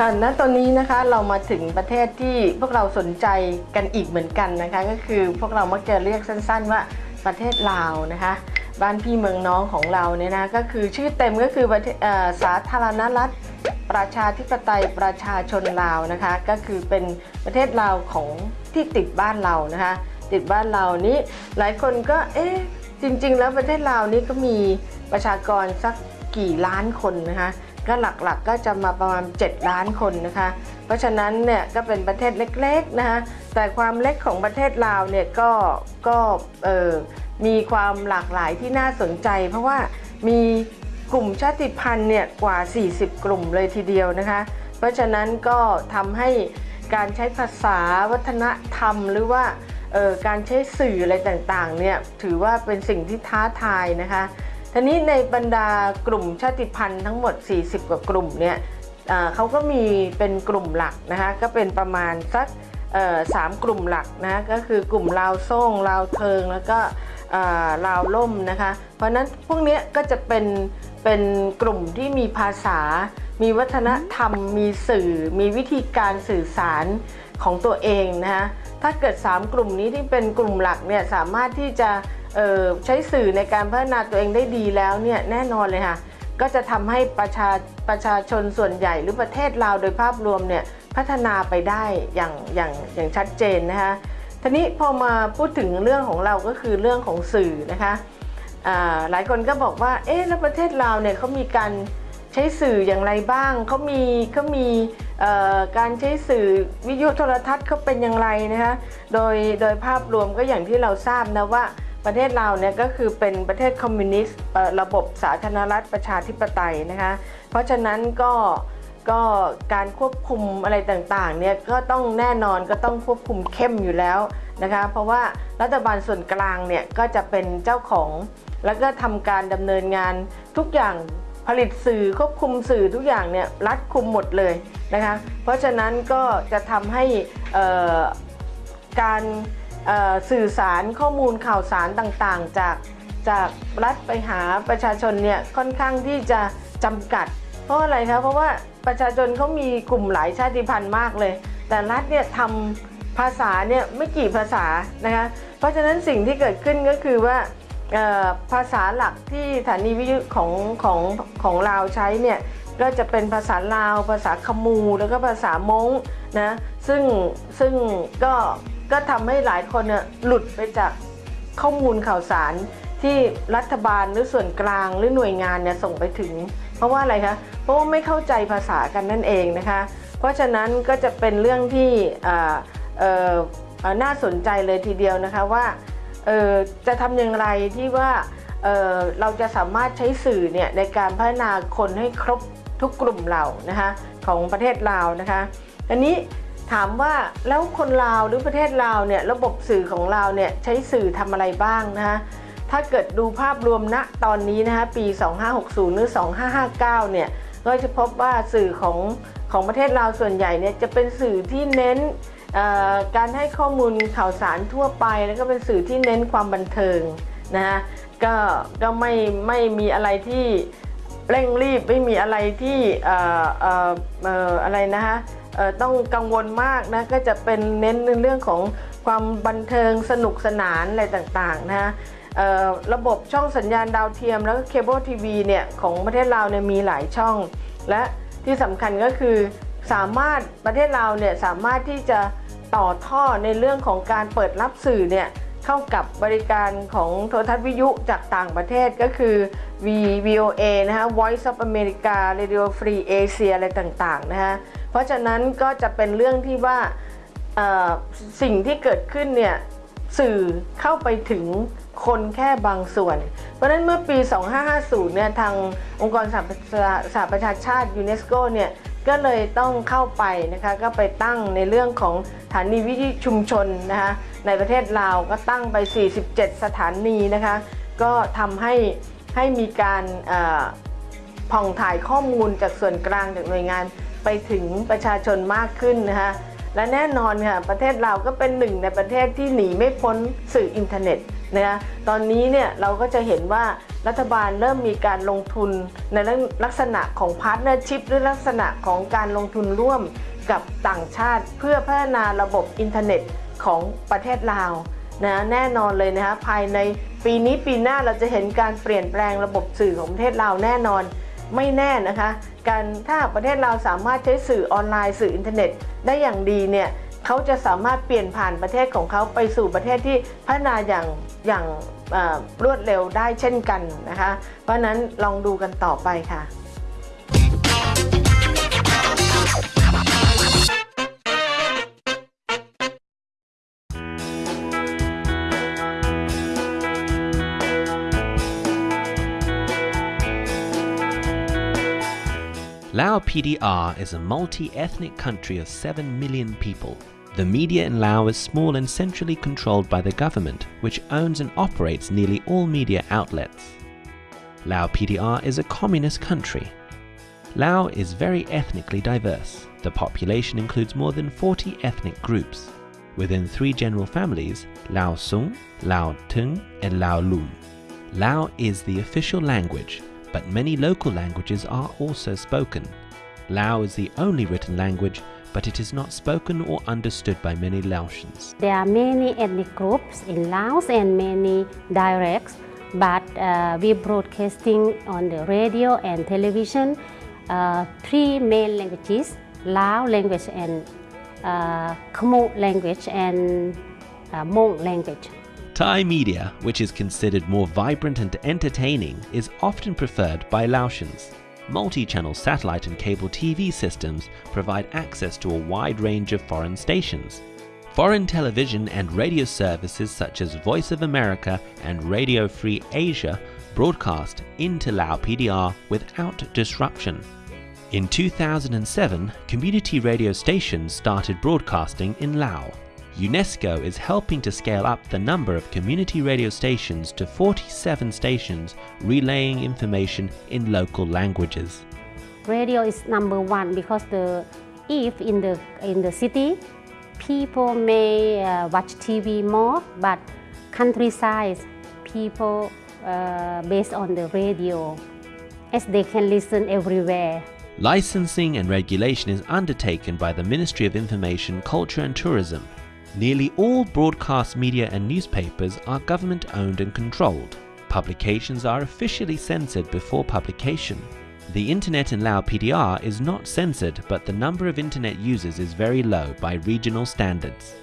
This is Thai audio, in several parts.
ค่ะณตอนนี้นะคะเรามาถึงประเทศที่พวกเราสนใจกันอีกเหมือนกันนะคะ ก็คือพวกเรามักจะเรียกสั้น ๆ ว่าประเทศลาวนะคะ บ้านพี่เมืองน้องของเราเนี่ยนะก็คือชื่อเต็มก็คือประเทศสาธารณรัฐประชาธิปไตยประชาชนลาวนะคะ ก็คือเป็นประเทศลาวของที่ติดบ้านเรานะคะ ติดบ้านเรานี้หลายคนก็เอ๊ะจริง ๆ แล้วประเทศลาวนี้ก็มีประชากรสักกี่ล้านคนนะคะ ก็หลักๆก็จะมาประมาณ 7 ล้านคนนะคะ เพราะฉะนั้นเนี่ยก็เป็นประเทศเล็กๆนะคะแต่ความเล็กของประเทศลาวเนี่ยก็ก็เออมีความหลากหลายที่น่าสนใจ เพราะว่ามีกลุ่มชาติพันธุ์เนี่ยกว่า 40 กลุ่มเลยทีเดียวนะคะ เพราะฉะนั้นก็ทำให้การใช้ภาษาวัฒนธรรมหรือว่าการใช้สื่ออะไรต่างๆเนี่ยถือว่าเป็นสิ่งที่ท้าทายนะคะ ทีนี้ในบรรดากลุ่มชาติพันธุ์ทั้งหมด 40 กว่ากลุ่มเนี่ยเขาก็มีเป็นกลุ่มหลักนะคะก็เป็นประมาณสักสามกลุ่มหลักนะก็คือกลุ่มลาวโซ่งลาวเทิงแล้วก็ลาวล่มนะคะเพราะนั้นพวกนี้ก็จะเป็นเป็นกลุ่มที่มีภาษา มีวัฒนธรรม มีสื่อ มีวิธีการสื่อสารของตัวเองนะคะถ้าเกิด 3 กลุ่มนี้ที่เป็นกลุ่มหลักเนี่ยสามารถที่จะ ใช้สื่อในการพัฒนาตัวเองได้ดีแล้วเนี่ยแน่นอนเลยค่ะก็จะทำให้ประชาประชาชนส่วนใหญ่หรือประเทศลาวโดยภาพรวมเนี่ยพัฒนาไปได้อย่างอย่างอย่างชัดเจนนะคะทีนี้พอมาพูดถึงเรื่องของเราก็คือเรื่องของสื่อนะคะหลายคนก็บอกว่าเอ๊ะแล้วประเทศลาวเนี่ยเขามีการใช้สื่ออย่างไรบ้างเขามีเขามีการใช้สื่อวิทยุโทรทัศน์เขาเป็นอย่างไรนะคะโดยโดยภาพรวมก็อย่างที่เราทราบนะว่า ประเทศลาเนี่ยก็คือเป็นประเทศคอมมิวนิสต์ระบบสาธารณรัฐประชาธิปไตยนะคะ เพราะฉะนั้นก็ก็การควบคุมอะไรต่างๆเนี่ยก็ต้องแน่นอนก็ต้องควบคุมเข้มอยู่แล้วนะคะ เพราะว่ารัฐบาลส่วนกลางเนี่ยก็จะเป็นเจ้าของ แล้วก็ทำการดำเนินงานทุกอย่างผลิตสื่อควบคุมสื่อทุกอย่างเนี่ยรัดคุมหมดเลยนะคะ เพราะฉะนั้นก็จะทำให้การ สื่อสารข้อมูลข่าวสารต่างๆ จากจากรัฐไปหาประชาชนเนี่ยค่อนข้างที่จะจำกัด เพราะอะไรคะเพราะว่าประชาชนเขามีกลุ่มหลายชาติพันธุ์มากเลย แต่รัฐเนี่ยทำภาษาเนี่ยไม่กี่ภาษานะคะเพราะฉะนั้นสิ่งที่เกิดขึ้นก็คือว่าภาษาหลักที่สถานีวิทยุของของของลาวใช้เนี่ยก็จะเป็นภาษาลาว ภาษาขมูแล้วก็ภาษามงนะซึ่งซึ่งก็ ก็ทำให้หลายคนเนี่ยหลุดไปจากข้อมูลข่าวสารที่รัฐบาลหรือส่วนกลางหรือหน่วยงานเนี่ยส่งไปถึง เพราะว่าอะไรคะเพราะว่าไม่เข้าใจภาษากันนั่นเองนะคะ เพราะฉะนั้นก็จะเป็นเรื่องที่น่าสนใจเลยทีเดียวนะคะว่าจะทำอย่างไรที่ว่าเเราจะสามารถใช้สื่อเนี่ยในการพัฒนาคนให้ครบทุกกลุ่มเหล่านะคะของประเทศลาวนะคะอันนี้ ถามว่าแล้วคนลาวหรือประเทศลาวเนี่ยระบบสื่อของเราเนี่ยใช้สื่อทำอะไรบ้างนะคะถ้าเกิดดูภาพรวมณตอนนี้นะคะปี 2560 หรือ 2559 เนี่ยก็จะพบว่าสื่อของของประเทศลาวส่วนใหญ่เนี่ยจะเป็นสื่อที่เน้นการให้ข้อมูลข่าวสารทั่วไป แล้วก็เป็นสื่อที่เน้นความบันเทิงนะฮะก็ก็ไม่ไม่มีอะไรที่เร่งรีบไม่มีอะไรที่อออออะไรนะฮะ ต้องกังวลมากนะก็จะเป็นเน้นในเรื่องของความบันเทิงสนุกสนานอะไรต่างๆนะระบบช่องสัญญาณดาวเทียมแล้วก็เคเบิลทีวีเนี่ยของประเทศลาวเนี่ยมีหลายช่อง และที่สำคัญก็คือสามารถประเทศลาวเนี่ยสามารถที่จะต่อท่อในเรื่องของการเปิดรับสื่อเนี่ย เข้ากับบริการของโทรทัศน์วิทยุจากต่างประเทศก็คือ V VOA นะฮะ Voice of America Radio Free Asia อะไรต่างๆนะฮะเพราะฉะนั้นก็จะเป็นเรื่องที่ว่าสิ่งที่เกิดขึ้นเนี่ยสื่อเข้าไปถึงคนแค่บางส่วน เพราะฉะนั้นเมื่อปี 2550 เนี่ยทางองค์กรสหประชาสหประชาชาติยูเนสโกเนี่ย ก็เลยต้องเข้าไปนะคะก็ไปตั้งในเรื่องของสถานีวิทยุชุมชนนะคะในประเทศลาวก็ตั้งไป 47 สถานีนะคะก็ทำให้ให้มีการผ่องถ่ายข้อมูลจากส่วนกลางจากหน่วยงานไปถึงประชาชนมากขึ้นนะคะและแน่นอนค่ะประเทศลาวก็เป็นหนึ่งในประเทศที่หนีไม่พ้นสื่ออินเทอร์เน็ตนะคะตอนนี้เนี่ยเราก็จะเห็นว่า รัฐบาลเริ่มมีการลงทุนในลักษณะของ partnership หรือลักษณะของการลงทุนร่วมกับต่างชาติ เพื่อพัฒนาระบบอินเทอร์เน็ตของประเทศลาวนะแน่นอนเลยนะคะภายในปีนี้ปีหน้าเราจะเห็นการเปลี่ยนแปลงระบบสื่อของประเทศลาวแน่นอนไม่แน่นะคะการถ้าประเทศเราสามารถใช้สื่อออนไลน์สื่ออินเทอร์เน็ต ได้อย่างดีเนี่ยเขาจะสามารถเปลี่ยนผ่านประเทศของเขาไปสู่ประเทศที่พัฒนาอย่างอย่าง รวดเร็วได้เช่นกันนะคะ เพราะนั้นลองดูกันต่อไปค่ะ Lao PDR is a multi-ethnic country of 7 million people. The media in Laos is small and centrally controlled by the government, which owns and operates nearly all media outlets. Lao PDR is a communist country. Lao is very ethnically diverse. The population includes more than 40 ethnic groups. Within three general families, Lao Sung, Lao Tung, and Lao Lum. Lao is the official language, but many local languages are also spoken. Lao is the only written language, but it is not spoken or understood by many Laotians. There are many ethnic groups in Laos and many dialects, but uh, we broadcasting on the radio and television uh, three main languages, Lao language and uh, Khmer language and uh, Hmong language. Thai media, which is considered more vibrant and entertaining, is often preferred by Laotians. Multi-channel satellite and cable TV systems provide access to a wide range of foreign stations. Foreign television and radio services such as Voice of America and Radio Free Asia broadcast into Lao PDR without disruption. In 2007, community radio stations started broadcasting in Lao. UNESCO is helping to scale up the number of community radio stations to 47 stations relaying information in local languages. Radio is number one because the if in the in the city people may uh, watch TV more, but countryside people uh, based on the radio as they can listen everywhere. Licensing and regulation is undertaken by the Ministry of Information, Culture and Tourism Nearly all broadcast media and newspapers are government owned and controlled. Publications are officially censored before publication. The internet in Lao PDR is not censored but the number of internet users is very low by regional standards.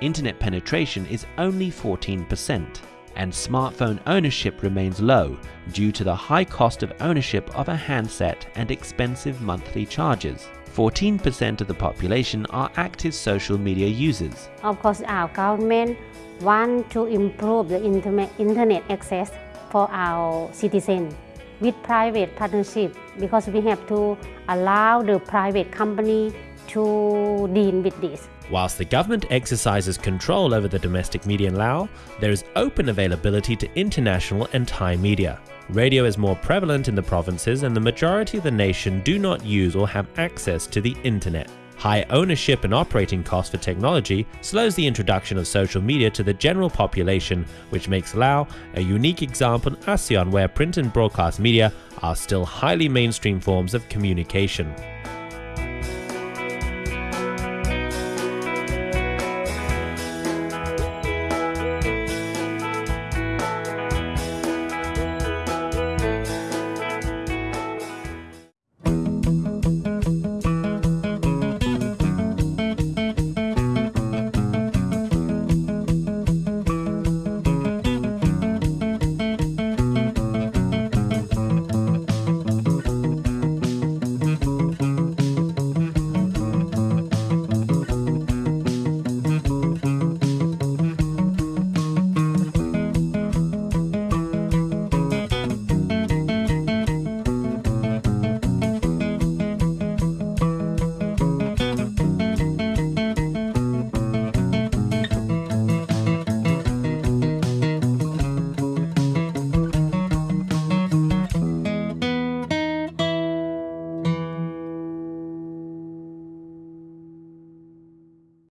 Internet penetration is only 14% and smartphone ownership remains low due to the high cost of ownership of a handset and expensive monthly charges. 14% of the population are active social media users. Of course, our government want to improve the internet Internet access for our citizens with private partnership because we have to allow the private company to deal with this. Whilst the government exercises control over the domestic media in Laos, there is open availability to international and Thai media. Radio is more prevalent in the provinces and the majority of the nation do not use or have access to the internet. High ownership and operating costs for technology slows the introduction of social media to the general population, which makes Lao a unique example in ASEAN where print and broadcast media are still highly mainstream forms of communication.